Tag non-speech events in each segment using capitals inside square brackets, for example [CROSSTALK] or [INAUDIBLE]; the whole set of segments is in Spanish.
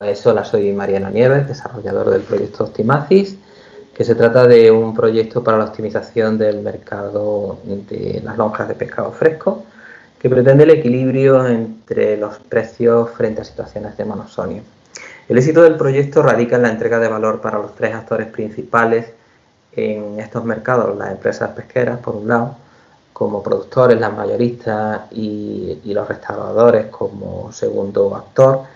Hola, soy Mariano Nieves, desarrollador del proyecto Optimacis, que se trata de un proyecto para la optimización del mercado de las lonjas de pescado fresco, que pretende el equilibrio entre los precios frente a situaciones de monosonio. El éxito del proyecto radica en la entrega de valor para los tres actores principales en estos mercados, las empresas pesqueras, por un lado, como productores, las mayoristas y, y los restauradores como segundo actor,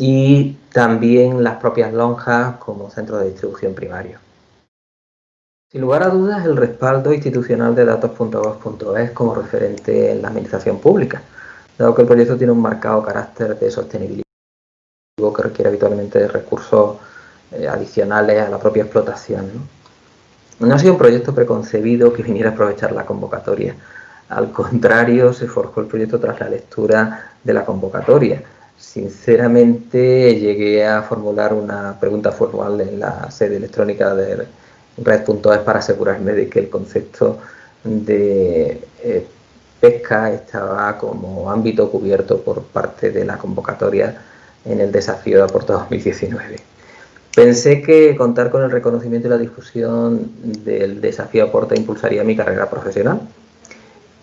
y también las propias lonjas como centro de distribución primario. Sin lugar a dudas, el respaldo institucional de datos.gov.es como referente en la administración pública, dado que el proyecto tiene un marcado carácter de sostenibilidad que requiere habitualmente de recursos eh, adicionales a la propia explotación. ¿no? no ha sido un proyecto preconcebido que viniera a aprovechar la convocatoria. Al contrario, se forjó el proyecto tras la lectura de la convocatoria Sinceramente llegué a formular una pregunta formal en la sede electrónica de red.es para asegurarme de que el concepto de eh, pesca estaba como ámbito cubierto por parte de la convocatoria en el desafío de Aporto 2019. Pensé que contar con el reconocimiento y la difusión del desafío Aporta impulsaría mi carrera profesional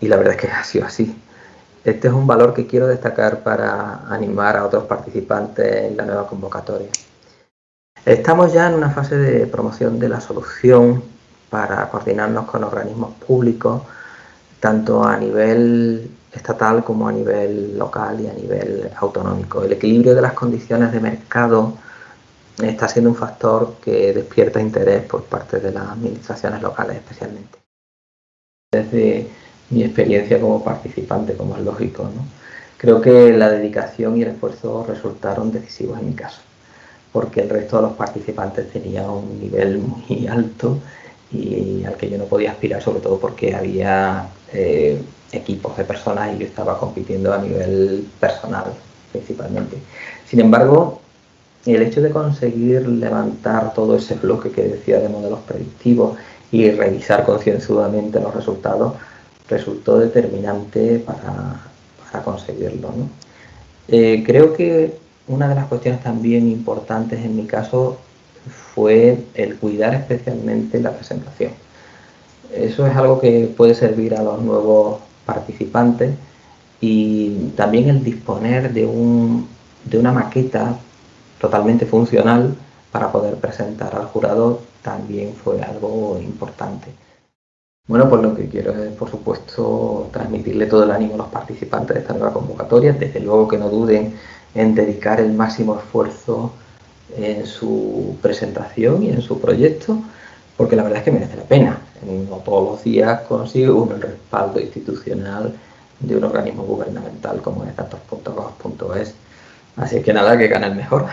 y la verdad es que ha sido así. Este es un valor que quiero destacar para animar a otros participantes en la nueva convocatoria. Estamos ya en una fase de promoción de la solución para coordinarnos con organismos públicos, tanto a nivel estatal como a nivel local y a nivel autonómico. El equilibrio de las condiciones de mercado está siendo un factor que despierta interés por parte de las administraciones locales especialmente. Desde mi experiencia como participante, como es lógico. ¿no? Creo que la dedicación y el esfuerzo resultaron decisivos en mi caso, porque el resto de los participantes tenía un nivel muy [LAUGHS] alto y al que yo no podía aspirar, sobre todo porque había eh, equipos de personas y yo estaba compitiendo a nivel personal principalmente. Sin embargo, el hecho de conseguir levantar todo ese bloque que decía de modelos predictivos y revisar concienzudamente los resultados resultó determinante para, conseguirlo. Eh, creo que una de las cuestiones también importantes en mi caso fue el cuidar especialmente la presentación. Eso es algo que puede servir a los nuevos participantes y también el disponer de, un, de una maqueta totalmente funcional para poder presentar al jurado también fue algo importante. Bueno, pues lo que quiero es, por supuesto, transmitirle todo el ánimo a los participantes de esta nueva convocatoria. Desde luego que no duden en dedicar el máximo esfuerzo en su presentación y en su proyecto, porque la verdad es que merece la pena. No todos los días consigue uno el respaldo institucional de un organismo gubernamental como es datos.gov.es. Así que nada, que gane el mejor.